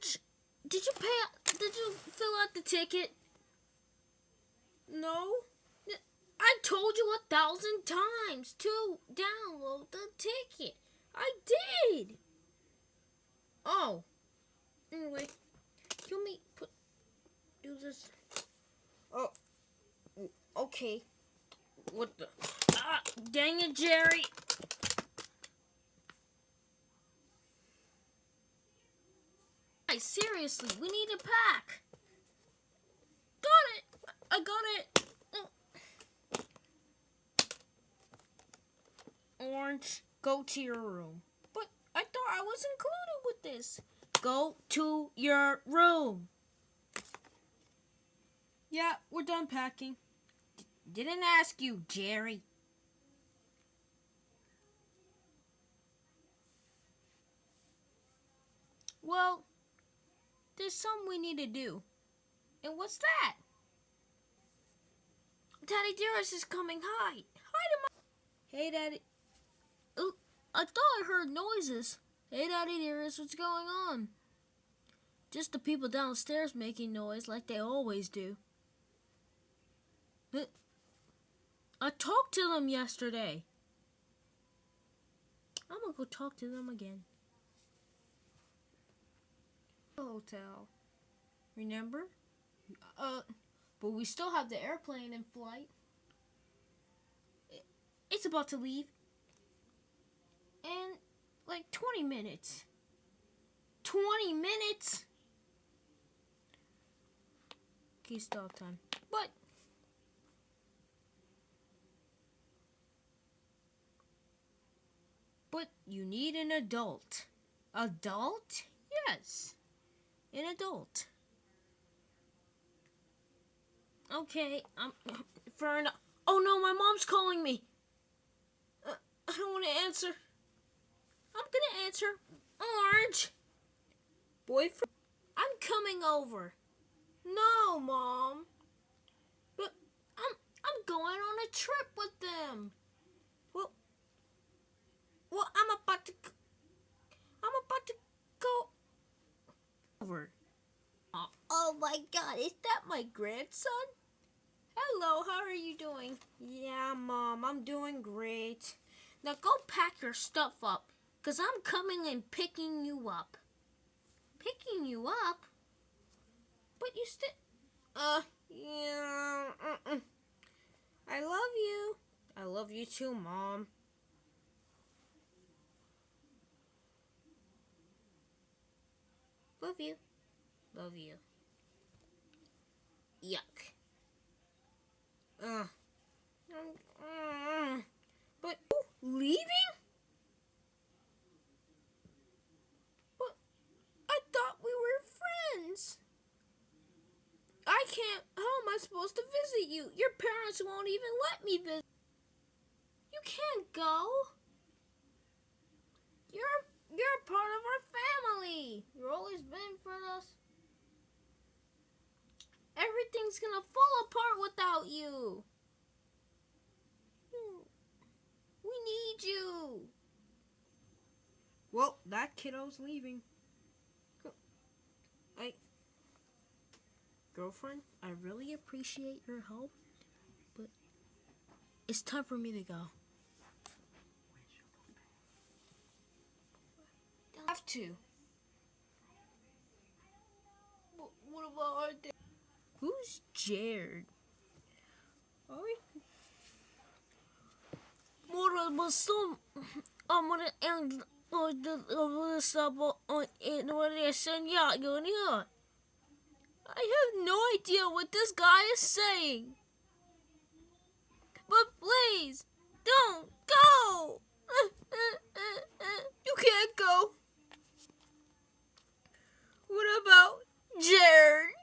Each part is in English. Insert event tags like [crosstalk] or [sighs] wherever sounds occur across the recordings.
Did you pay? Did you fill out the ticket? No. I told you a thousand times to download the ticket. I did. Oh. Anyway, let me put do this. Oh. Okay. What the? Ah, dang it, Jerry. Hey, seriously, we need a pack. Got it. I got it. Orange, go to your room. But I thought I was included with this. Go to your room. Yeah, we're done packing. D didn't ask you, Jerry. Well, there's something we need to do. And what's that? Daddy Dearest is coming. Hi. Hi to my... Hey, Daddy. Ooh, I thought I heard noises. Hey, Daddy Dearest, what's going on? Just the people downstairs making noise like they always do. I talked to them yesterday. I'm gonna go talk to them again. Hotel. Remember? Uh, but we still have the airplane in flight. It's about to leave. In like 20 minutes. 20 minutes? Okay, stop time. But But you need an adult. Adult? Yes. An adult. Okay, I'm fair enough. Oh no, my mom's calling me. Uh, I don't want to answer. I'm gonna answer. Orange. Boyfriend. I'm coming over. No, mom. But I'm I'm going on a trip with them. Well, well, I'm about to. I'm about to go over. Oh, oh my God! Is that my grandson? Hello, how are you doing? Yeah, Mom, I'm doing great. Now go pack your stuff up, because I'm coming and picking you up. Picking you up? But you still... Uh, yeah, uh -uh. I love you. I love you too, Mom. Love you. Love you. Yuck. Uh, uh, but leaving? But I thought we were friends. I can't. How am I supposed to visit you? Your parents won't even let me visit. You can't go. You're you're part of our family. You've always been for us. Everything's gonna fall apart without you. We need you. Well, that kiddo's leaving. I, girlfriend, I really appreciate your help, but it's time for me to go. To. what about our dad? Who's Jared? Mora basta amara and the sabo on in relation yeah I have no idea what this guy is saying. But please, don't go! [laughs] You can't go. What about Jared?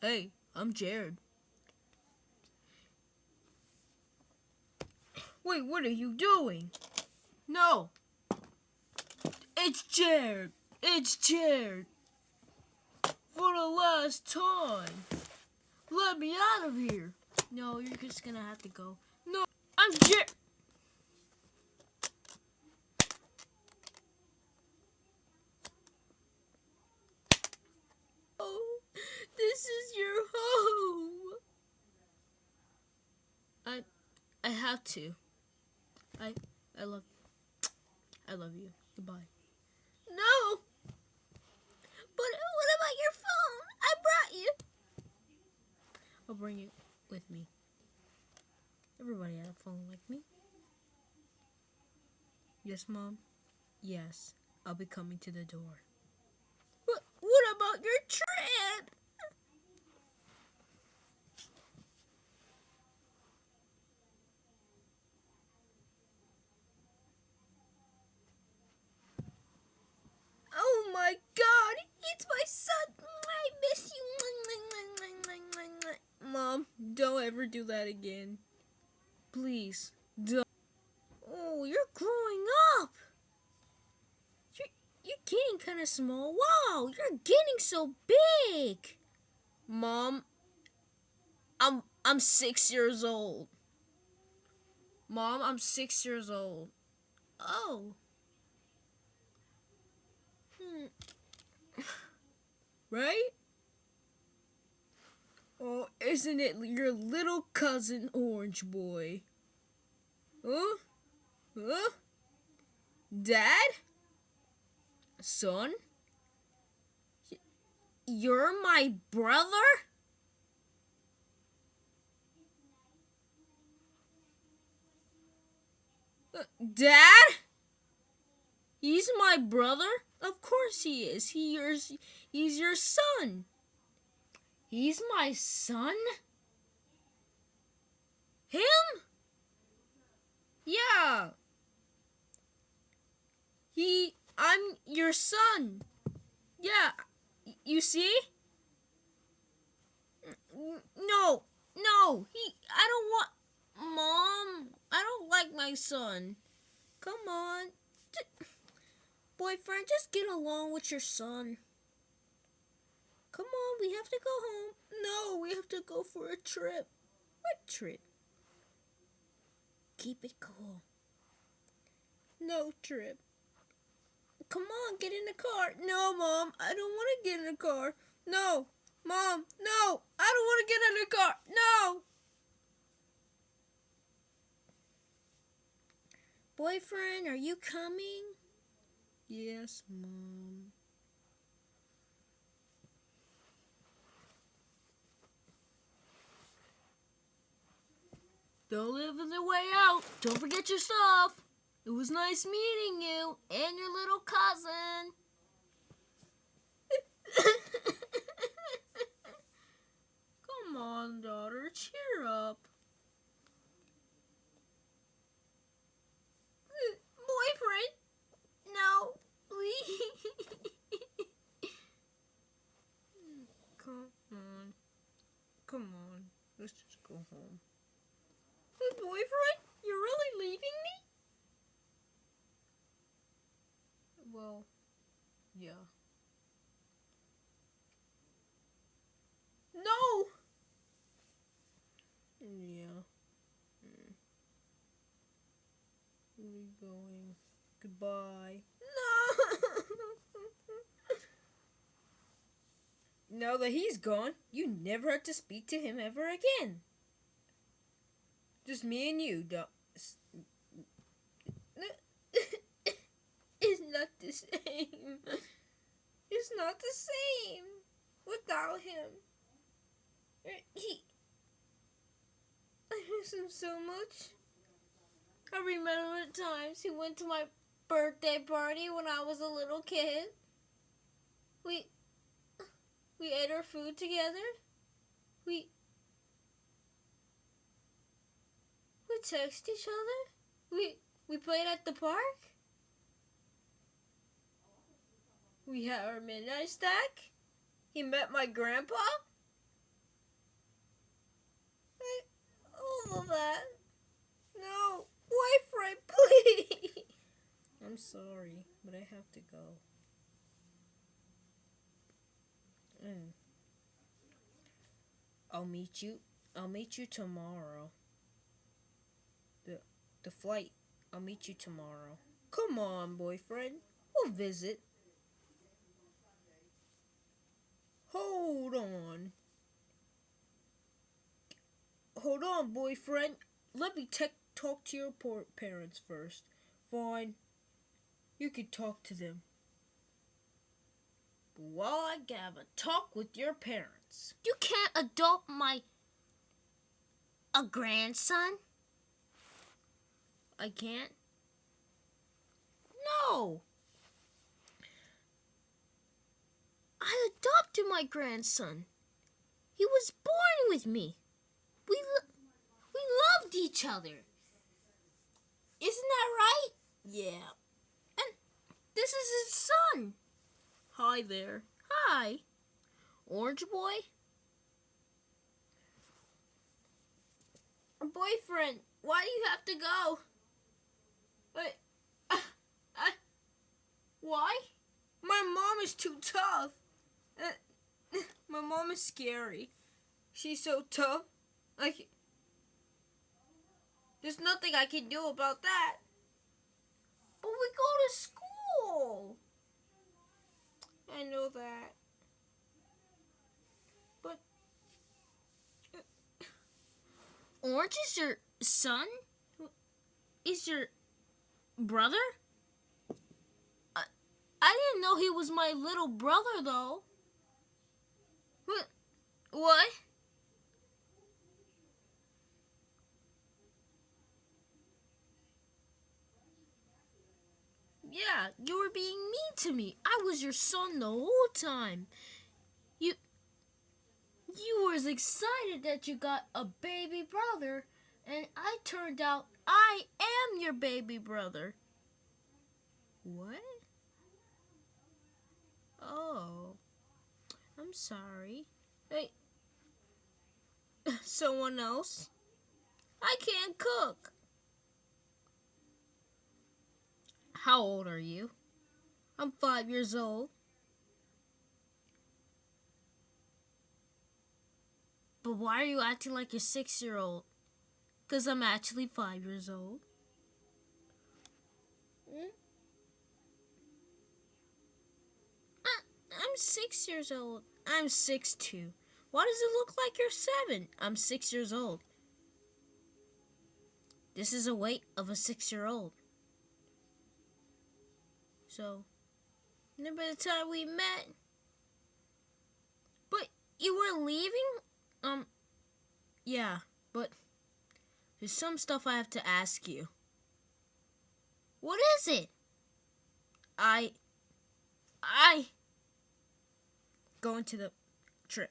Hey, I'm Jared. Wait, what are you doing? No. It's Jared. It's Jared. For the last time. Let me out of here. No, you're just gonna have to go. No, I'm Jared. I have to. I I love I love you. Goodbye. No. But what about your phone? I brought you. I'll bring it with me. Everybody had a phone like me. Yes, Mom? Yes. I'll be coming to the door. What, what about your trip? Oh my god, it's my son. I miss you. Mom, don't do that again. Please, don't. Oh, you're growing up. You're, you're getting kind of small. Wow, you're getting so big. Mom, I'm I'm 6 years old. Mom, I'm 6 years old. Oh. Hmm. [sighs] right? Isn't it your little cousin Orange Boy? Huh? Huh? Dad? Son? You're my brother? Uh, Dad? He's my brother? Of course he is. He he's your son. He's my son? Him? Yeah. He I'm your son. Yeah. You see? No. No. He I don't want Mom, I don't like my son. Come on. Boyfriend, just get along with your son. Come on, we have to go home. No, we have to go for a trip. What trip? Keep it cool. No trip. Come on, get in the car. No, Mom, I don't want to get in the car. No, Mom, no, I don't want to get in the car. No. Boyfriend, are you coming? Yes, Mom. Don't live in the way out. Don't forget your stuff. It was nice meeting you and your little cousin. [laughs] Come on, daughter, cheer up. [laughs] Boyfriend? No, please. [laughs] Come on. Come on. Let's just go home. Boyfriend? You're really leaving me? Well, yeah. No! Yeah. Hmm. Where are we going? Goodbye. No! [laughs] now that he's gone, you never have to speak to him ever again. Just me and you, don't. [coughs] it's not the same. It's not the same without him. He. [coughs] I miss him so much. I remember the times he went to my birthday party when I was a little kid. We. We ate our food together. We text each other? We we played at the park? We had our midnight stack? He met my grandpa? All of that. No, boyfriend, [laughs] please. I'm sorry, but I have to go. Mm. I'll meet you. I'll meet you tomorrow the flight. I'll meet you tomorrow. Come on, boyfriend. We'll visit. Hold on. Hold on, boyfriend. let me talk to your parents first. Fine. You can talk to them. Well, I have a talk with your parents. You can't adopt my a grandson. I can't. No. I adopted my grandson. He was born with me. We lo- we loved each other. Isn't that right? Yeah. And this is his son. Hi there. Hi. Orange boy? Boyfriend, why do you have to go? But, [laughs] uh, uh, why? My mom is too tough. Uh, [laughs] my mom is scary. She's so tough. Like, there's nothing I can do about that. But we go to school. I know that. But [coughs] Orange is your son? Is your brother? I, I didn't know he was my little brother though. What? What? Yeah, you were being mean to me. I was your son the whole time. You you were as excited that you got a baby brother, and I turned out I am your baby brother. What? Oh. I'm sorry. Hey. [laughs] Someone else? I can't cook. How old are you? I'm five years old. But why are you acting like a six year old? Because I'm actually five years old. Hmm? I'm six years old. I'm six two. Why does it look like you're seven? I'm six years old. This is the weight of a six year old. So, remember the time we met, but you were leaving? Um, yeah, but there's some stuff I have to ask you. What is it? I, I, Going to the trip.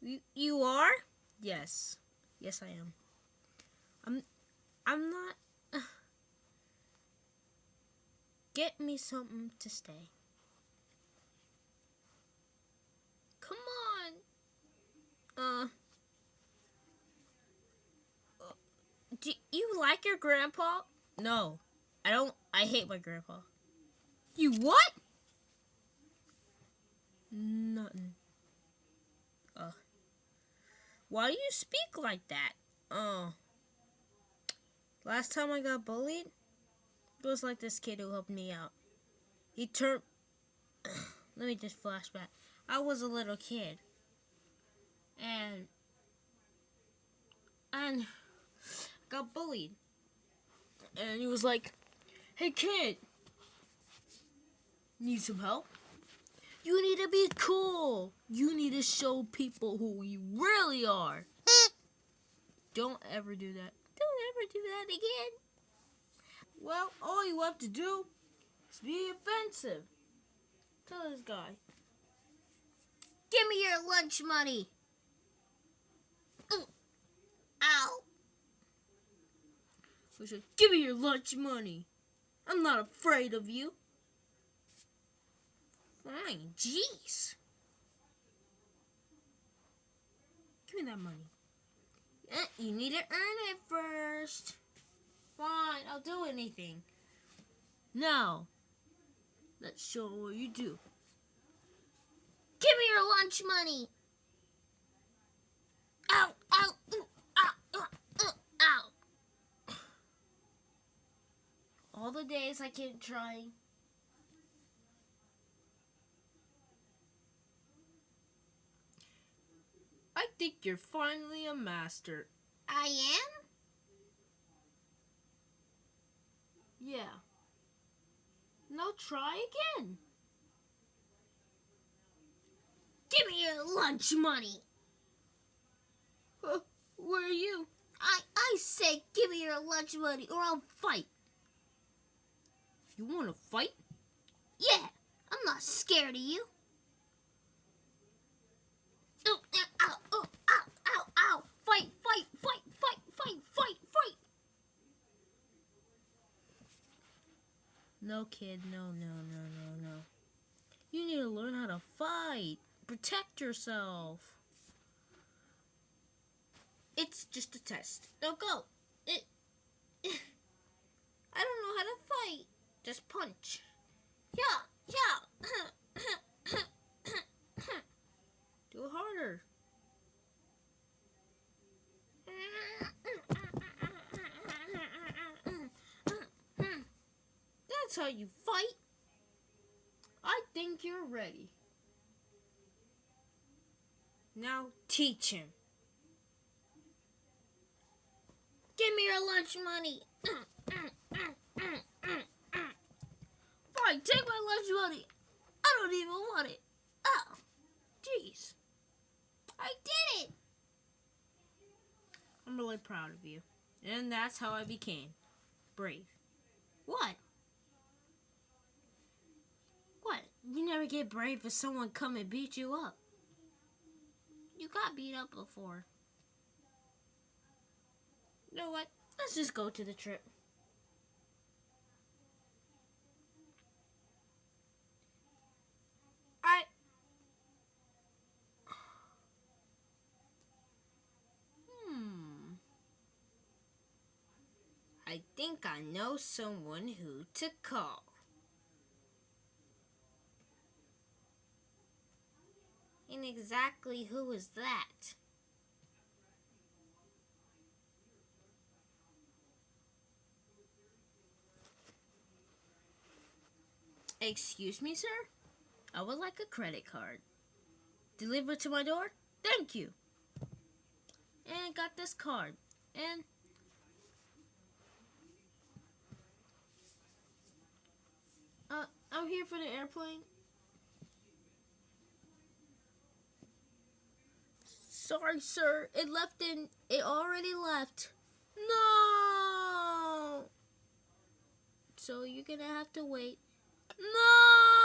you, you are? Yes. Yes, I am. I'm, I'm not. [sighs] Get me something to stay. Come on. Uh. Do you like your grandpa? No. I don't. I hate my grandpa. You what? Nothing. Uh. Why do you speak like that? Oh. Last time I got bullied, it was like this kid who helped me out. He turned. [coughs] Let me just flashback. I was a little kid. And. And. Got bullied. And he was like, Hey kid, need some help? You need to be cool. You need to show people who you really are. [laughs] Don't ever do that. Don't ever do that again. Well, all you have to do is be offensive. Tell this guy. Give me your lunch money. Ow. Give me your lunch money. I'm not afraid of you. Fine, jeez. Give me that money. Eh, you need to earn it first. Fine, I'll do anything. Now, let's show what you do. Give me your lunch money. the days I keep trying. I think you're finally a master. I am? Yeah. Now try again. Give me your lunch money. Uh, where are you? I, I say give me your lunch money or I'll fight. You want to fight, Yeah, I'm not scared of you. Ow, ow, ow, ow, ow. Fight, fight, fight, fight, fight, fight, fight. No, kid, no, no, no, no, no. You need to learn how to fight. Protect yourself. It's just a test. Now go. It, [laughs] I don't know how to fight. Just punch. Yeah, yeah. Do harder. That's how you fight. I think you're ready. Now teach him. Give me your lunch money. Fine, lunch money. I don't even want it. Oh, jeez. I did it. I'm really proud of you. And that's how I became brave. What? What? You never get brave if someone come and beat you up. You got beat up before. You know what? Let's just go to the trip. I think I know someone who to call. And exactly who is that? Excuse me, sir? I would like a credit card. Delivered to my door? Thank you. And got this card. And uh, I'm here for the airplane. Sorry, sir. It left in. It already left. No. So you're gonna have to wait. No.